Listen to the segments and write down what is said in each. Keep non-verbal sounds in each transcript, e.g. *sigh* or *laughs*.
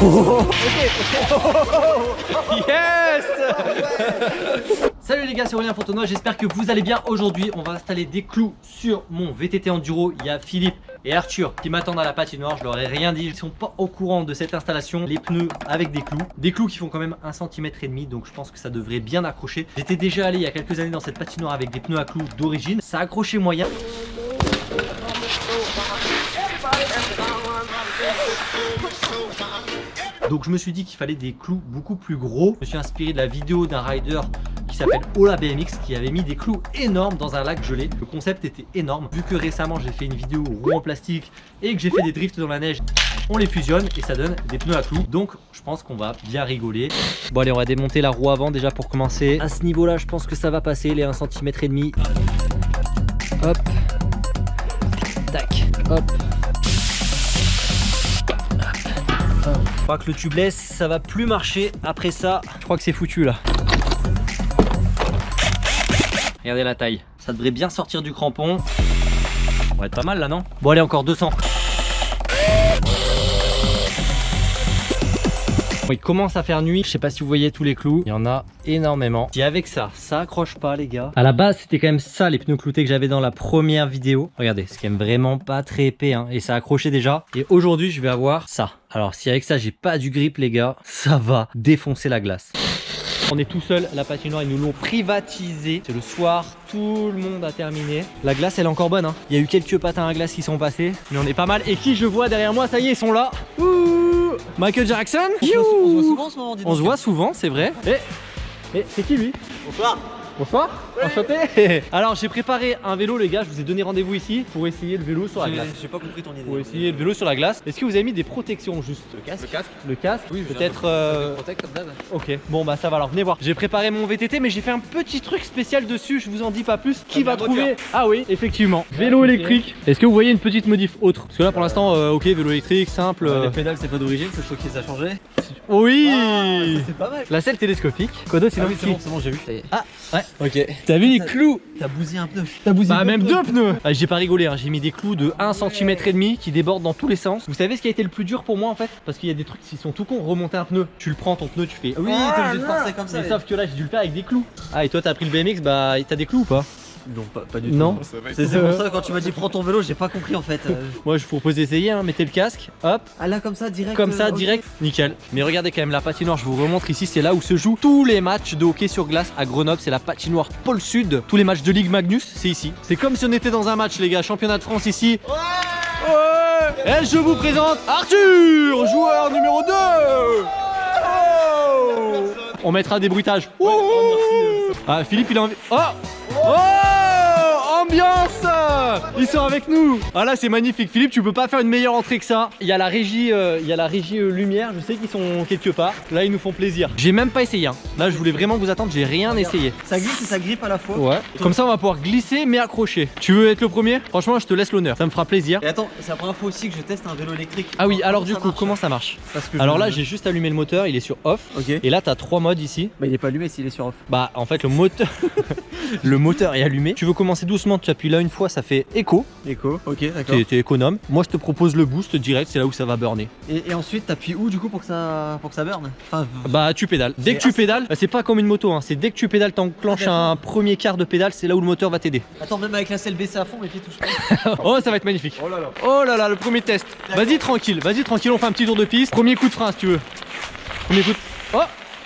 Yes Salut les gars, c'est Aurélien Fontenoy, j'espère que vous allez bien. Aujourd'hui, on va installer des clous sur mon VTT Enduro. Il y a Philippe et Arthur qui m'attendent à la patinoire, je leur ai rien dit. Ils sont pas au courant de cette installation. Les pneus avec des clous. Des clous qui font quand même un centimètre et demi, donc je pense que ça devrait bien accrocher. J'étais déjà allé il y a quelques années dans cette patinoire avec des pneus à clous d'origine. Ça accrochait moyen. Donc je me suis dit qu'il fallait des clous beaucoup plus gros. Je me suis inspiré de la vidéo d'un rider qui s'appelle Ola BMX qui avait mis des clous énormes dans un lac gelé. Le concept était énorme. Vu que récemment j'ai fait une vidéo roue en plastique et que j'ai fait des drifts dans la neige, on les fusionne et ça donne des pneus à clous. Donc je pense qu'on va bien rigoler. Bon allez on va démonter la roue avant déjà pour commencer. À ce niveau là je pense que ça va passer les 1 cm et demi. Hop. Tac. Hop. Crois que le tubeless ça va plus marcher après ça. Je crois que c'est foutu là. Regardez la taille. Ça devrait bien sortir du crampon. On va être pas mal là non? Bon allez encore 200. Il commence à faire nuit, je sais pas si vous voyez tous les clous, il y en a énormément. Si avec ça, ça accroche pas les gars. À la base c'était quand même ça les pneus cloutés que j'avais dans la première vidéo. Regardez, c'est quand même vraiment pas très épais hein, et ça accrochait déjà. Et aujourd'hui je vais avoir ça. Alors si avec ça j'ai pas du grip les gars, ça va défoncer la glace. On est tout seul, la patinoire, ils nous l'ont privatisé. C'est le soir, tout le monde a terminé. La glace, elle est encore bonne. Hein. Il y a eu quelques patins à glace qui sont passés, mais on est pas mal. Et qui je vois derrière moi, ça y est, ils sont là. Ouh Michael Jackson On se voit souvent en ce moment, On se voit souvent, c'est vrai. Et, et c'est qui lui? Bonsoir Bonsoir, enchanté *laughs* Alors j'ai préparé un vélo les gars, je vous ai donné rendez-vous ici pour essayer le vélo sur la glace. J'ai pas compris ton idée. Pour essayer le vélo sur la glace. Est-ce que vous avez mis des protections juste Le casque? Le casque Le casque Oui, peut-être... Euh... Ok, bon bah ça va alors, venez voir. J'ai préparé mon VTT mais j'ai fait un petit truc spécial dessus, je vous en dis pas plus. Qui va trouver? Ah oui, effectivement. Vélo électrique. Est-ce que vous voyez une petite modif autre? Parce que là pour l'instant, euh, ok, vélo électrique, simple. Les euh. pédales c'est pas d'origine, c'est ce qui ça a changé. Oui ah, C'est pas mal. La selle télescopique. Quoi d'autre ah oui, c'est bon, c'est bon, j'ai vu. Ah ouais, ok. T'as vu les clous T'as bousillé un pneu. T'as bousillé Bah même deux pneus ah, J'ai pas rigolé, hein. j'ai mis des clous de 1 cm et demi qui débordent dans tous les sens. Vous savez ce qui a été le plus dur pour moi en fait? Parce qu'il y a des trucs qui sont tout cons. Remonter un pneu, tu le prends ton pneu, tu fais. Oui, t'es obligé de forcer comme ça. Mais sauf que là j'ai dû le faire avec des clous. Ah et toi t'as pris le BMX, bah t'as des clous ou pas? Non, pas, du tout. Non. C'est pour ça quand tu m'as dit prends ton vélo, j'ai pas compris en fait. Euh. *laughs* Moi je vous propose d'essayer, hein. mettez le casque, hop. Ah là comme ça direct. Comme ça euh, direct, nickel. Mais regardez quand même la patinoire, je vous remontre ici, c'est là où se jouent tous les matchs de hockey sur glace à Grenoble. C'est la patinoire Pôle Sud. Tous les matchs de Ligue Magnus, c'est ici. C'est comme si on était dans un match les gars, championnat de France ici. Ouais, ouais. Et je vous présente Arthur, joueur numéro 2 On mettra des bruitages. ah Philippe il a envie. Oh Oh Dios. Ils sont avec nous. Ah là c'est magnifique. Philippe tu peux pas faire une meilleure entrée que ça. Il y a la régie, euh, il y a la régie euh, lumière. Je sais qu'ils sont quelque part. Là ils nous font plaisir. J'ai même pas essayé hein. Là je voulais vraiment vous attendre. J'ai rien essayé. Ça glisse et ça grippe à la fois. Ouais. Comme ça on va pouvoir glisser mais accrocher. Tu veux être le premier? Franchement je te laisse l'honneur. Ça me fera plaisir. Et attends c'est la première fois aussi que je teste un vélo électrique. Ah oui alors du coup comment ça marche? Alors là j'ai juste allumé le moteur Il est sur off. Ok. Et là t'as trois modes ici. Bah il est pas allumé s'il est sur off. Bah en fait le moteur *laughs* Le moteur est allumé. Tu veux commencer doucement tu appuies là une fois ça fait écho. Écho, ok, d'accord. T'es économe. Moi, je te propose le boost direct, c'est là où ça va burner. Et, ensuite, t'appuies où du coup pour que ça, pour que ça burne Bah, tu pédales. Dès que tu pédales, bah, c'est pas comme une moto, hein. c'est dès que tu pédales, t'enclenches ah, un premier quart de pédale, c'est là où le moteur va t'aider. Attends, même avec la selle baissée à fond, mes pieds touchent pas. *laughs* oh, ça va être magnifique. Oh là là. Oh là là, le premier test. Vas-y, tranquille, vas-y, tranquille, on fait un petit tour de piste. Premier coup de frein si tu veux. Premier coup de... Oh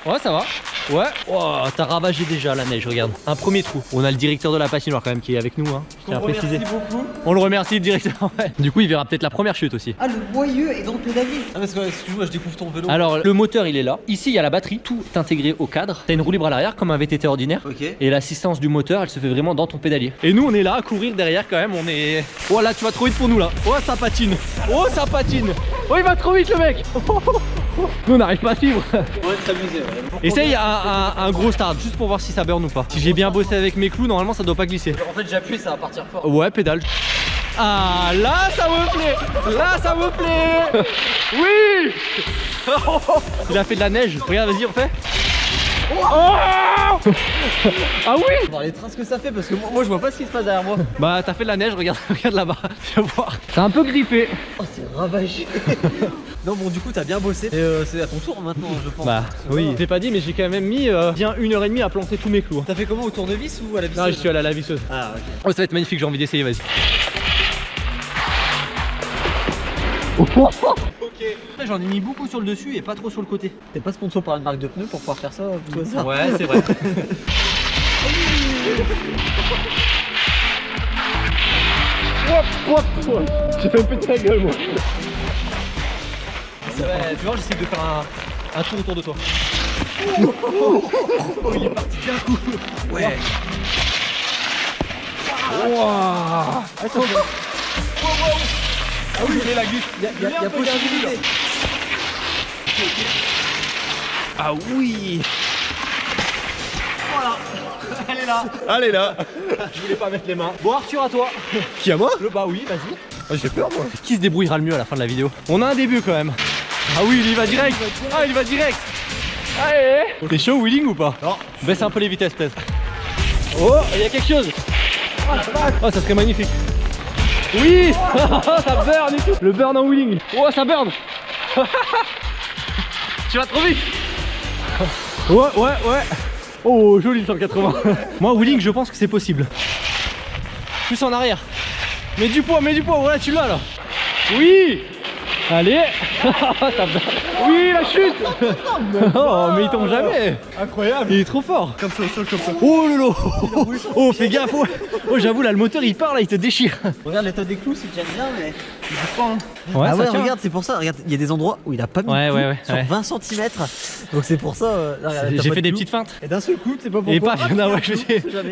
Ouais, ça va. Ouais. Oh, t'as ravagé déjà la neige, regarde. Un premier trou. On a le directeur de la patinoire quand même qui est avec nous. Hein. On préciser. beaucoup. On le remercie, le directeur. *laughs* Du coup, il verra peut-être la première chute aussi. Ah, le boyeux est dans le pédalier. Ah, parce que excuse-moi, je découvre ton vélo. Alors, le moteur, il est là. Ici, il y a la batterie, tout intégré au cadre. T'as une roue libre à l'arrière, comme un VTT ordinaire. Ok. Et l'assistance du moteur, elle se fait vraiment dans ton pédalier. Et nous, on est là à courir derrière quand même. On est. Oh là, tu vas trop vite pour nous là. Oh, ça patine. Oh, ça patine. Oh, il va trop vite le mec. *laughs* Nous on n'arrive pas à suivre. S'amuser. Essaye un, un, gros start juste pour voir si ça burn ou pas. Si j'ai bien bossé avec mes clous, normalement ça doit pas glisser. En fait j'appuie ça va partir fort. Ouais pédale. Ah là ça me plaît Là ça me plaît Oui *laughs* Il a fait de la neige. Regarde vas-y on fait. Oh Ah oui On va voir les traces que ça fait parce que moi, moi, je vois pas ce qui se passe derrière moi. Bah t'as fait de la neige, regarde, *laughs* regarde là-bas. Tu vas voir. C'est un peu griffé. Oh, c'est ravagé. *laughs* non, bon, du coup, t'as bien bossé. Et euh, c'est à ton tour maintenant, je pense. Bah oui, va. j'ai pas dit mais j'ai quand même mis euh, bien une heure et demie à planter tous mes clous. hein. T'as fait comment au tournevis ou à la visseuse Non, je suis allé à la visseuse. Ah, ok. Oh, ça va être magnifique, j'ai envie d'essayer, vas-y. J'en ai mis beaucoup sur le dessus et pas trop sur le côté. T'es pas sponsor par une marque de pneus pour pouvoir faire ça tout hasard Ouais, c'est vrai. J'ai fait un peu de ta gueule, moi. Ouais, tu vois, j'essaie de faire un, un tour autour de toi. Oh, il est parti d'un coup. Ouais. Attends. Ah oui, il est la glisse. Il y a, y a- y a possibilité. Ah oui Voilà. Elle est là. Allez là Je voulais pas mettre les mains. Bon, Arthur, à toi. Qui à moi Le bah oui, vas-y. Ah, J'ai peur moi Qui se débrouillera le mieux à la fin de la vidéo? On a un début quand même Ah oui, il y va direct Ah, il y va direct Allez T'es chaud wheeling ou pas? Non. Baisse un peu les vitesses peut-être. Oh, il y a quelque chose Oh, ça serait magnifique Oui. *laughs* Ça burn et tout. Le burn en wheeling. Oh, ça burn. *laughs* Tu vas trop vite. *laughs* Ouais, ouais, ouais. Oh, joli le 180 Moi, wheeling, je pense que c'est possible. Plus en arrière. Mets du poids, mets du poids, voilà, tu l'as là. Oui Allez. *laughs* Oui, la chute *laughs* Oh, mais il tombe jamais Incroyable. Il est trop fort Comme ça, au sol, comme ça. Oh lolo Oh, fais gaffe oh. Oh, j'avoue, là, le moteur, il part, là, il te déchire Regarde l'état des clous, c'est déjà bien, mais. Il pas, hein. Ouais, ah ça ouais, tient. regarde, c'est pour ça. Regarde, il y a des endroits où il a pas mis Ouais, de ouais, ouais, sur ouais. 20 cm. Donc c'est pour ça. euh, J'ai fait de des petites feintes. Et d'un seul coup, tu sais pas pourquoi. Et pas, Ah, *laughs* non, ouais.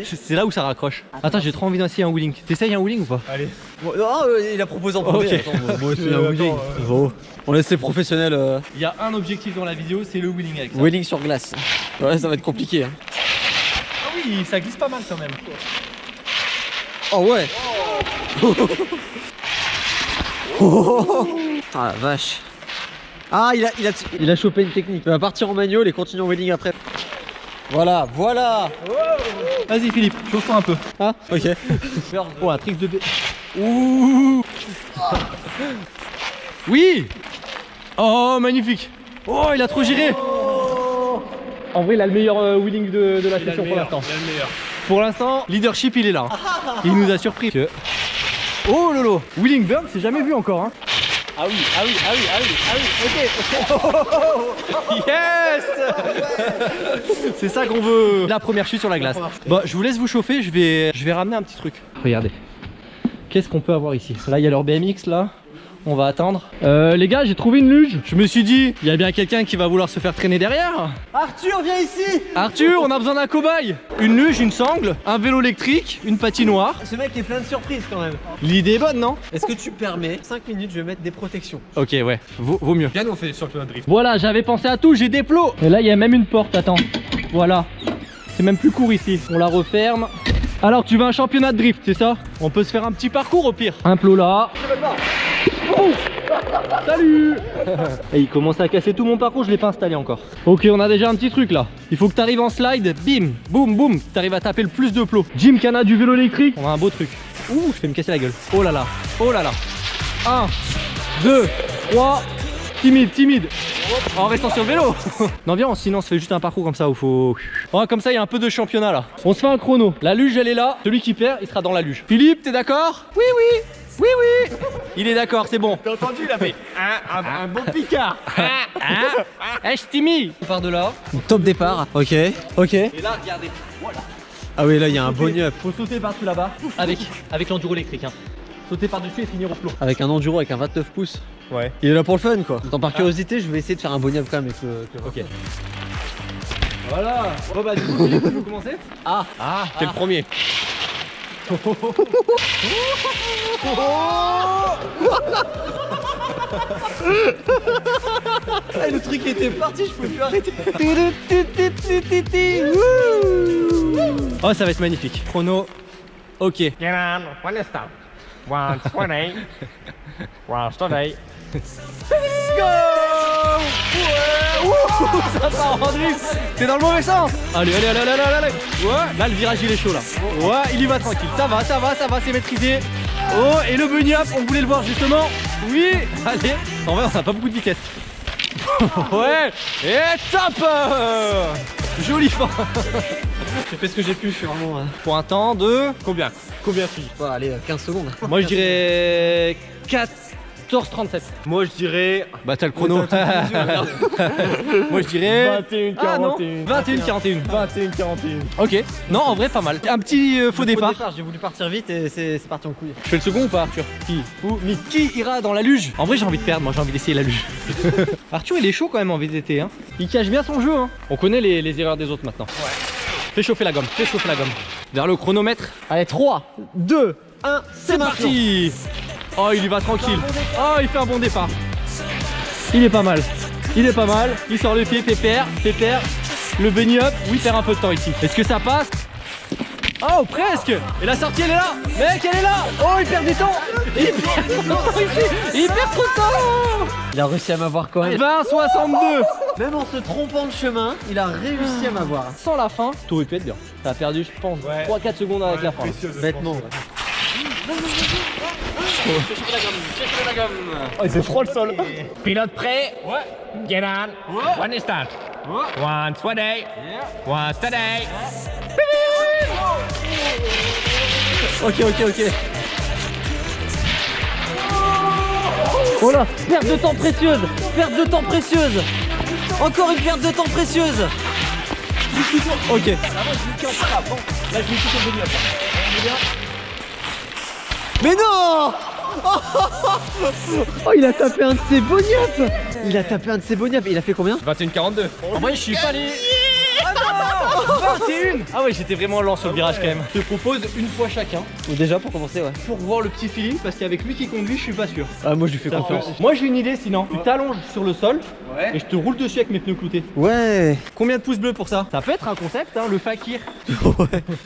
C'est là où ça raccroche. Attends, j'ai trop envie d'essayer un wheeling. T'essayes un wheeling ou pas? Allez. Non, euh, il a proposé en premier. Ok. Attends, moi, moi aussi, Euh, un attends, wheeling. Bon. On laisse les professionnels euh, Il y a un objectif dans la vidéo, c'est le wheeling avec ça. wheeling sur glace. Ouais, ça va être compliqué. Hein. Ah oui, ça glisse pas mal quand même. Oh ouais. *laughs* Ah la vache. Ah, il a, il a, il a chopé une technique. Il va partir en manual et continuer en wheeling après. Voilà, voilà. Vas-y Philippe, chauffe-toi un peu. Ah, ok. *laughs* Oh, un trick de B. Ouh Oui Oh, magnifique Oh, il a trop giré En vrai, il a le meilleur euh, wheeling de, de la session pour l'instant. Pour l'instant, leadership, il est là. Il nous a surpris. Que- Oh lolo Wheeling burn, c'est jamais vu encore. Hein. Ah oui, ah oui, ah oui, ah oui, ah oui, ok. *laughs* Yes C'est ça qu'on veut. La première chute sur la glace. Bon, je vous laisse vous chauffer, je vais, je vais ramener un petit truc. Regardez. Qu'est-ce qu'on peut avoir ici? Là, il y a leur BMX là. On va attendre. Euh, les gars, j'ai trouvé une luge. Je me suis dit, il y a bien quelqu'un qui va vouloir se faire traîner derrière. Arthur, viens ici Arthur, on a besoin d'un cobaye. Une luge, une sangle, un vélo électrique, une patinoire. Ce mec est plein de surprises quand même. L'idée est bonne, non? Est-ce que tu permets 5 minutes, je vais mettre des protections Ok, ouais, vaut, vaut mieux. Bien, on fait sur le drift. Voilà, j'avais pensé à tout, j'ai des plots. Et là, il y a même une porte, attends. Voilà. C'est même plus court ici. On la referme. Alors, tu veux un championnat de drift, c'est ça? On peut se faire un petit parcours au pire. Un plot là. Oh Salut *laughs* Et il commence à casser tout mon parcours, je l'ai pas installé encore. Ok, on a déjà un petit truc là. Il faut que tu arrives en slide, bim, boum, boum. Tu arrives à taper le plus de plots. Jim Cana du vélo électrique. On a un beau truc. Ouh, je vais me casser la gueule. Oh là là, oh là là. 1, 2, 3, timide, timide. En restant sur le vélo *laughs* Non viens, sinon on se fait juste un parcours comme ça où faut... Oh, comme ça il y a un peu de championnat là. On se fait un chrono. La luge elle est là. Celui qui perd, il sera dans la luge. Philippe, t'es d'accord? Oui, oui oui, oui Il est d'accord, c'est bon. T'as entendu, il a fait un, un, un bon Picard Hein Eh, je t'imite On part de là. Top départ, ok, ok. Et là, regardez. Voilà. Ah oui, là, il y a un bonus Faut sauter par-dessus là-bas. Avec, avec l'enduro électrique. Hein. Sauter par-dessus et finir au plomb. avec un enduro avec un 29 pouces. Ouais. Il est là pour le fun, quoi. Tant par curiosité, je vais essayer de faire un bonus quand même avec le. avec le- Ok. Voilà. Bon bah du coup, Philippe, tu veux commencer Ah, Ah, quel premier Ah, le truc était parti, je peux plus arrêter. Oh, ça va être magnifique. Chrono. Ok. 120. 120. Go Ouais Wouh Ça part en C'est dans le mauvais sens Allez, allez, allez, allez, allez, allez Ouais Là, le virage, il est chaud, là. Ouais, il y va tranquille. Ça va, ça va, ça va, c'est maîtrisé. Oh, et le bunny up, on voulait le voir, justement. Oui Allez En vrai, on n'a pas beaucoup de vitesse. *laughs* ouais Et top Joli fin J'ai fait ce que j'ai pu, je suis vraiment. euh, Pour un temps de... Combien? Combien tu dis Bon, allez, euh, 15 secondes. Moi, je dirais... *laughs* 14,37. Moi je dirais. Bah t'as le chrono. *laughs* Moi je dirais 21, Ah non 41. 21 41. 21, 41. Ok. Non en vrai pas mal. Un petit euh, faux Au départ. J'ai voulu partir vite et c'est parti en couille. Je fais le second ou pas Arthur Qui Ou mais qui ira dans la luge En vrai j'ai envie de perdre, moi j'ai envie d'essayer la luge. *laughs* Arthur il est chaud quand même en VTT hein. Il cache bien son jeu hein. On connaît les, les erreurs des autres maintenant. Ouais. Fais chauffer la gomme, fais chauffer la gomme. Vers le chronomètre. Allez, 3, 2, 1, C'est parti Oh il y va tranquille. Oh il fait un bon départ. Il est pas mal. Il est pas mal. Il sort le pied, pépère, pépère. Le bunny up, oui il perd un peu de temps ici. Est-ce que ça passe Oh presque. Et la sortie elle est là. Mec elle est là. Oh il perd du temps. Il perd trop de temps ici. Il perd trop de temps. Il a réussi à m'avoir quand même. 20 62 Même en se trompant de chemin, il a réussi à m'avoir. Sans la fin, tout aurait pu être bien Ça a perdu je pense Ouais. 3-4 secondes avec la fin. Bêtement. Oh, c'est froid le sol. *laughs* Pilote prêt Ouais. Get on. One start. One steady. One steady. Ok ok ok Oh là Perte de temps précieuse Perte de temps précieuse Encore une perte de temps précieuse Ok Mais non Oh, il a tapé un de ses boniaps Il a tapé un de ses boniaps. Il a fait combien? 21, 42. En vrai je suis pas allé non 21 Ah ouais j'étais vraiment lent sur le virage quand même. Je te propose une fois chacun. Ou déjà pour commencer, ouais. pour voir le petit feeling parce qu'avec lui qui conduit je suis pas sûr. Ah, moi je lui fais confiance. Moi j'ai une idée sinon. Tu t'allonges sur le sol et je te roule dessus avec mes pneus cloutés. Ouais. Combien de pouces bleus pour ça Ça peut être un concept hein, le fakir.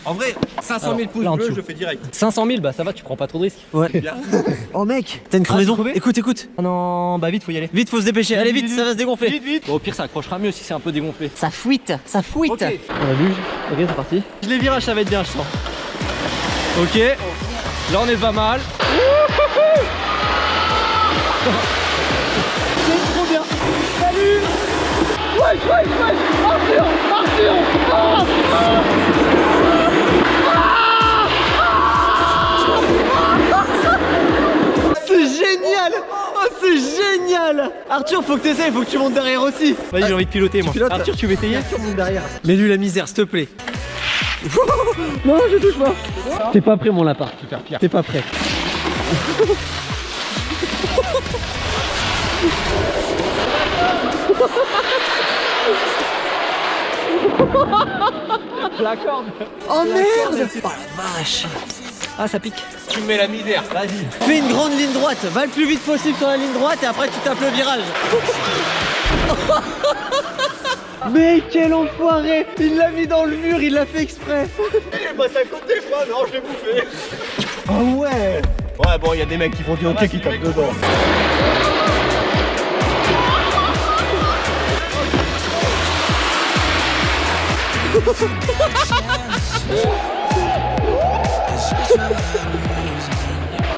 En vrai, 500 000 Alors, pouces bleus, je fais direct. 500 000 bah ça va tu prends pas trop de risques. Ouais. Oh mec, t'as une crevaison Écoute, écoute. Oh non bah vite faut y aller. Vite, faut se dépêcher. Allez, vite, ça va se dégonfler. Vite vite. Au pire ça accrochera mieux si c'est un peu dégonflé. Ça fuite, ça fuite. Ok. Luge. C'est parti. Les virages ça va être bien je sens. Ok. Là on est pas mal. C'est trop bien. Salut. Ouais ouais ouais Arthur Arthur. Ah c'est génial Arthur, faut que t'essayes, faut que tu montes derrière aussi. Vas-y j'ai envie de piloter moi pilotes Arthur tu veux essayer Arthur monte derrière. Mets-lui la misère, s'il te plaît. *laughs* non, je touche pas. T'es pas prêt, mon lapin. T'es pas prêt. *laughs* La corde Oh merde Oh la vache Ah ça pique Tu me mets la misère. Vas-y Fais une grande ligne droite, va le plus vite possible sur la ligne droite et après tu tapes le virage. *laughs* Mais quel enfoiré Il l'a mis dans le mur, il l'a fait exprès Il passe à côté, moi, non, je l'ai bouffé. Oh ouais Ouais, bon, il y a des mecs qui font du hockey qui tapent dedans. *laughs*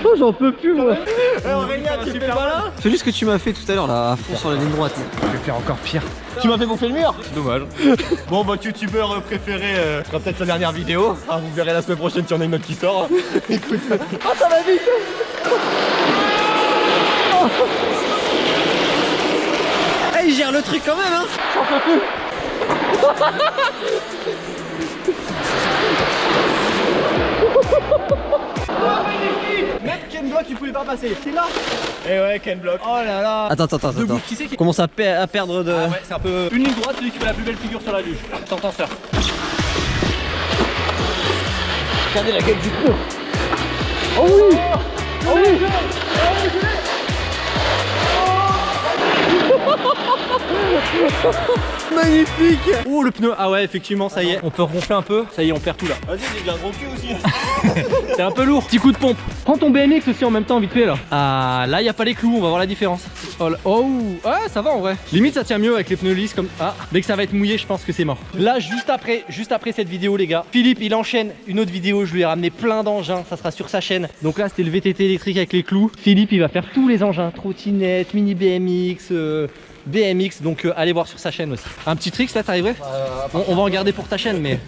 Oh j'en peux plus moi Aurélien, tu fais pas là Fais juste ce que tu m'as fait tout à l'heure là, à fond sur la ligne droite. Je vais faire encore pire. Tu m'as fait bouffer le mur C'est dommage. bon, votre youtubeur préféré euh, fera peut-être sa dernière vidéo. Ah, vous verrez la semaine prochaine si on a une autre qui sort. *laughs* Écoute. Oh ça va vite Eh il gère le truc quand même hein *laughs* Mec Ken Block il pouvait pas passer. C'est là. Et ouais, Ken Block. Oh là là. Attends, attends, attends, attends. qui c'est qui Commence à, pe- à perdre de... Ah ouais c'est un peu une ligne droite celui qui fait la plus belle figure sur la luge. T'entends ça Regardez la gueule du pneu Oh oui. Oh oui *laughs* Magnifique. Oh le pneu. Ah ouais effectivement ça y est. On peut ronfler un peu. Ça y est on perd tout là. Vas-y, j'ai déjà un gros cul aussi. *laughs* C'est un peu lourd. Petit coup de pompe. Prends ton BMX aussi en même temps vite fait là. Ah là y a pas les clous. On va voir la différence. Oh, là- oh Ah ça va en vrai. Limite ça tient mieux avec les pneus lisses comme Ah. Dès que ça va être mouillé je pense que c'est mort. Là juste après Juste après cette vidéo les gars Philippe il enchaîne une autre vidéo. Je lui ai ramené plein d'engins. Ça sera sur sa chaîne. Donc là c'était le VTT électrique avec les clous. Philippe il va faire tous les engins. Trottinette, mini BMX euh, BMX donc euh, allez voir sur sa chaîne aussi. Un petit trick là t'arriverais on, on va en garder pour ta chaîne mais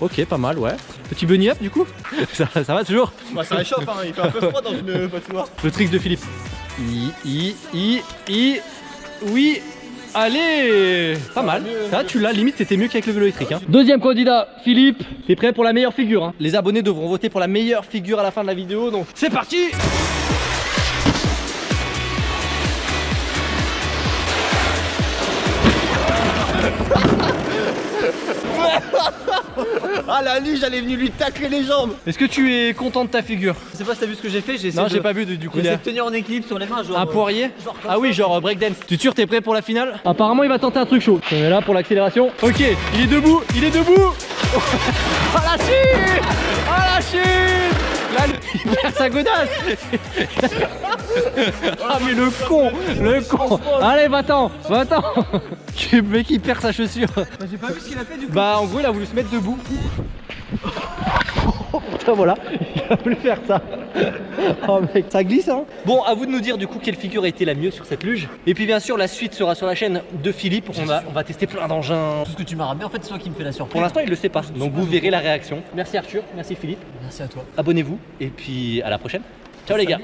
Ok pas mal ouais. Petit bunny up du coup *laughs* ça, ça va toujours Bah, ça réchauffe, hein. il fait un peu froid dans une patinoire. Le trick de Philippe. I, I, I, I Oui Allez Pas mal. Ça tu l'as limite c'était mieux qu'avec le vélo électrique hein. Deuxième candidat Philippe. T'es prêt pour la meilleure figure hein. Les abonnés devront voter pour la meilleure figure à la fin de la vidéo donc c'est parti Ah, la luge, elle est venue lui tacler les jambes. Est-ce que tu es content de ta figure Je sais pas si t'as vu ce que j'ai fait, j'ai essayé Non de... j'ai pas vu de- du coup J'ai essayé de tenir en équilibre sur les mains, genre. Un euh, poirier genre Ah oui, genre euh, breakdance. Tu es sûr, t'es prêt pour la finale Apparemment, il va tenter un truc chaud. On est là pour l'accélération. Ok, il est debout, il est debout Ah *laughs* la chute Ah la chute Là, il perd sa godasse *laughs* Ah mais le con Le con Allez, va-t'en Va-t'en Le mec, il perd sa chaussure Bah, j'ai pas vu ce qu'il a fait du coup. Bah, en gros, il a voulu se mettre debout. Putain, *laughs* voilà, il a voulu faire ça. *laughs* Oh mec, ça glisse hein Bon, à vous de nous dire du coup quelle figure a été la mieux sur cette luge. Et puis bien sûr, la suite sera sur la chaîne de Philippe. On va, on va tester plein d'engins. Tout ce que tu m'as ramené, en fait, c'est toi qui me fais la surprise. Pour l'instant, il le sait pas. Donc vous verrez la réaction. Merci Arthur, merci Philippe. Merci à toi. Abonnez-vous et puis à la prochaine. Ciao les gars.